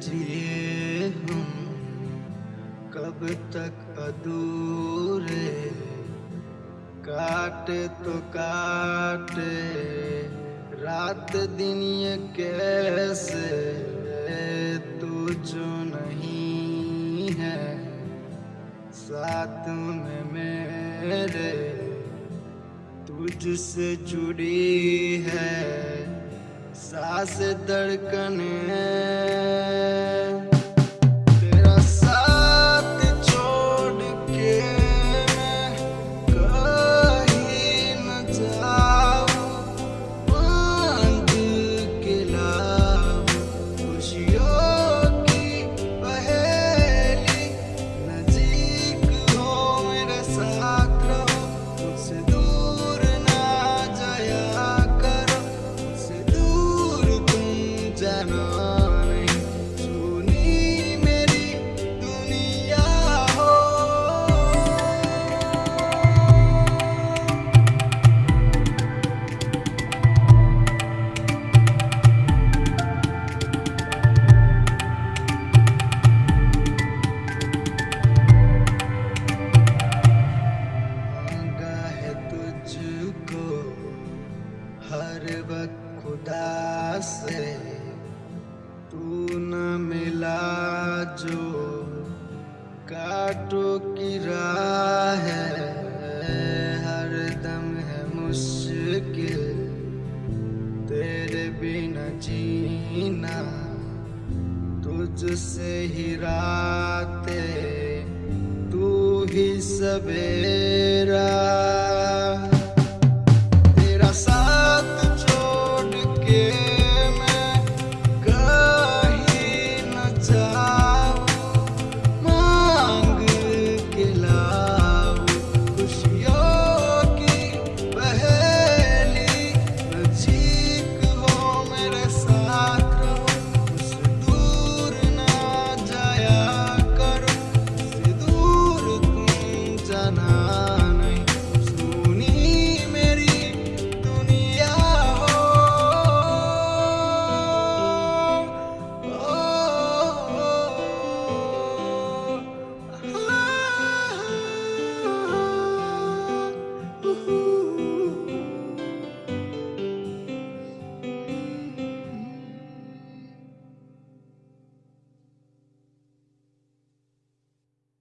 जिए हम कब तक अधूरे काटे तो काटे, रात दिन ये कैसे तू जो नहीं है, साथ में मेरे, तुझसे जुड़ी है, सांस धड़कन हर वक्त खुदा से। तू न मिला जो काटो की राह है। हर दम है मुश्किल, तेरे बिना जीना, तुझसे ही रातें, तू ही सवेरा